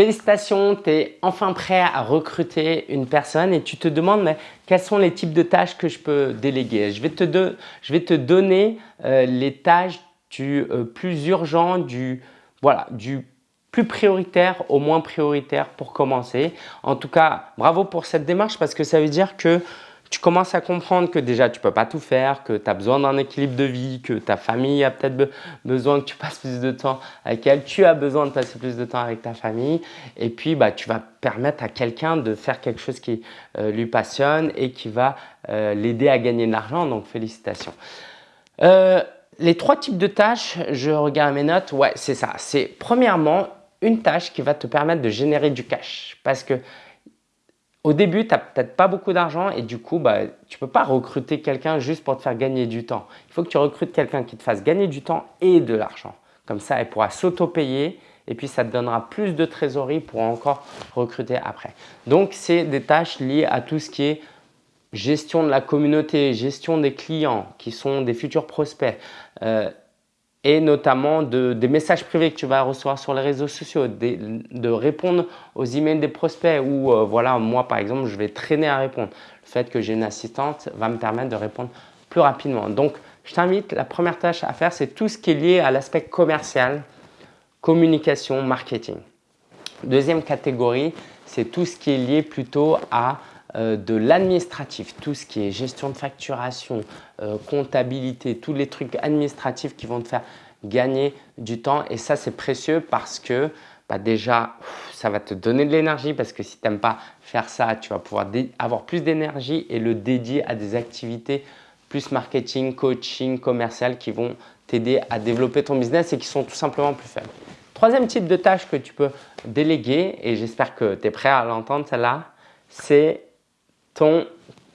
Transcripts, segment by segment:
Félicitations, tu es enfin prêt à recruter une personne et tu te demandes quels sont les types de tâches que je peux déléguer? Je vais te, je vais te donner euh, les tâches du euh, plus urgent, du, voilà, du plus prioritaire au moins prioritaire pour commencer. En tout cas, bravo pour cette démarche parce que ça veut dire que tu commences à comprendre que déjà tu ne peux pas tout faire, que tu as besoin d'un équilibre de vie, que ta famille a peut-être besoin que tu passes plus de temps avec elle, tu as besoin de passer plus de temps avec ta famille et puis bah, tu vas permettre à quelqu'un de faire quelque chose qui euh, lui passionne et qui va euh, l'aider à gagner de l'argent, donc félicitations. Euh, les trois types de tâches, je regarde mes notes, ouais c'est ça. C'est premièrement une tâche qui va te permettre de générer du cash parce que au début, tu n'as peut-être pas beaucoup d'argent et du coup, bah, tu ne peux pas recruter quelqu'un juste pour te faire gagner du temps. Il faut que tu recrutes quelqu'un qui te fasse gagner du temps et de l'argent. Comme ça, elle pourra s'auto-payer et puis ça te donnera plus de trésorerie pour encore recruter après. Donc, c'est des tâches liées à tout ce qui est gestion de la communauté, gestion des clients qui sont des futurs prospects, euh, et notamment de, des messages privés que tu vas recevoir sur les réseaux sociaux, de, répondre aux emails des prospects ou euh, voilà, moi par exemple, je vais traîner à répondre. Le fait que j'ai une assistante va me permettre de répondre plus rapidement. Donc, je t'invite, la première tâche à faire, c'est tout ce qui est lié à l'aspect commercial, communication, marketing. Deuxième catégorie, c'est tout ce qui est lié plutôt à de l'administratif, tout ce qui est gestion de facturation, euh, comptabilité, tous les trucs administratifs qui vont te faire gagner du temps. Et ça, c'est précieux parce que bah, déjà, ça va te donner de l'énergie parce que si tu n'aimes pas faire ça, tu vas pouvoir avoir plus d'énergie et le dédier à des activités plus marketing, coaching, commercial qui vont t'aider à développer ton business et qui sont tout simplement plus faibles. Troisième type de tâche que tu peux déléguer, et j'espère que tu es prêt à l'entendre celle-là, c'est ton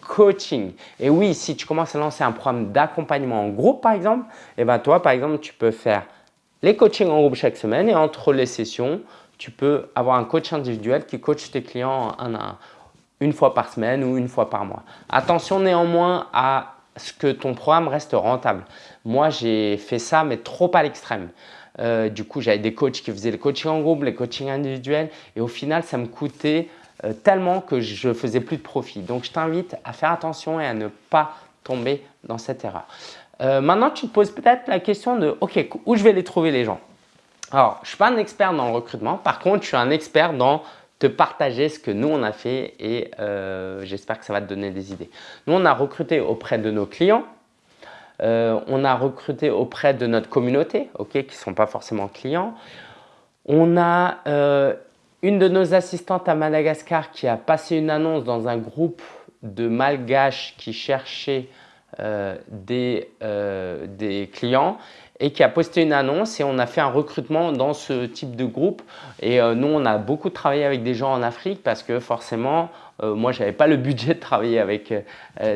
coaching. Et oui, si tu commences à lancer un programme d'accompagnement en groupe par exemple, et eh ben toi par exemple, tu peux faire les coachings en groupe chaque semaine et entre les sessions, tu peux avoir un coach individuel qui coach tes clients une fois par semaine ou une fois par mois. Attention néanmoins à ce que ton programme reste rentable. Moi, j'ai fait ça, mais trop à l'extrême. Euh, du coup, j'avais des coachs qui faisaient les coachings en groupe, les coachings individuels et au final, ça me coûtait euh, tellement que je faisais plus de profit. Donc, je t'invite à faire attention et à ne pas tomber dans cette erreur. Euh, maintenant, tu te poses peut-être la question de « Ok, où je vais les trouver les gens ?» Alors, je ne suis pas un expert dans le recrutement. Par contre, je suis un expert dans te partager ce que nous, on a fait et euh, j'espère que ça va te donner des idées. Nous, on a recruté auprès de nos clients. on a recruté auprès de notre communauté, ok, qui ne sont pas forcément clients. On a une de nos assistantes à Madagascar qui a passé une annonce dans un groupe de malgaches qui cherchaient euh, des, euh, des clients et qui a posté une annonce et on a fait un recrutement dans ce type de groupe. Et euh, nous, on a beaucoup travaillé avec des gens en Afrique parce que forcément, moi, je n'avais pas le budget de travailler avec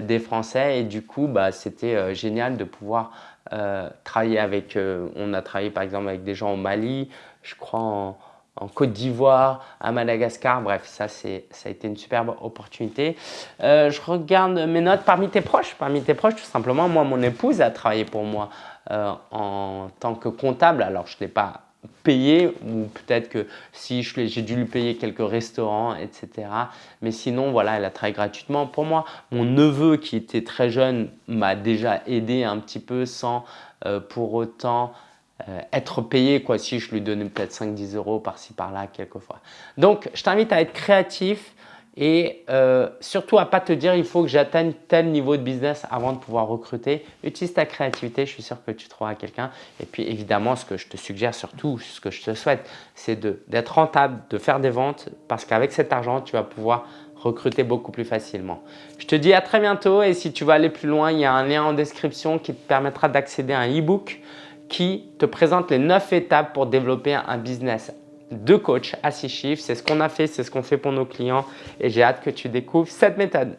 des Français et du coup, bah, c'était génial de pouvoir travailler avec, on a travaillé par exemple avec des gens au Mali, je crois en, en Côte d'Ivoire, à Madagascar. Bref, ça, ça a été une superbe opportunité. Euh, je regarde mes notes parmi tes proches. Parmi tes proches, tout simplement, moi, mon épouse a travaillé pour moi euh, en tant que comptable. Alors, je ne l'ai pas payé ou peut-être que si j'ai dû lui payer quelques restaurants, etc. Mais sinon, voilà, elle a travaillé gratuitement pour moi. Mon neveu qui était très jeune m'a déjà aidé un petit peu sans euh, pour autant euh, être payé quoi, si je lui donnais peut-être 5-10 euros par-ci par-là quelquefois. Donc, je t'invite à être créatif et euh, surtout à pas te dire il faut que j'atteigne tel niveau de business avant de pouvoir recruter. Utilise ta créativité, je suis sûr que tu trouveras quelqu'un. Et puis évidemment, ce que je te suggère surtout, ce que je te souhaite, c'est d'être rentable, de faire des ventes parce qu'avec cet argent, tu vas pouvoir recruter beaucoup plus facilement. Je te dis à très bientôt et si tu veux aller plus loin, il y a un lien en description qui te permettra d'accéder à un e-book qui te présente les 9 étapes pour développer un business de coach à 6 chiffres. C'est ce qu'on a fait, c'est ce qu'on fait pour nos clients et j'ai hâte que tu découvres cette méthode.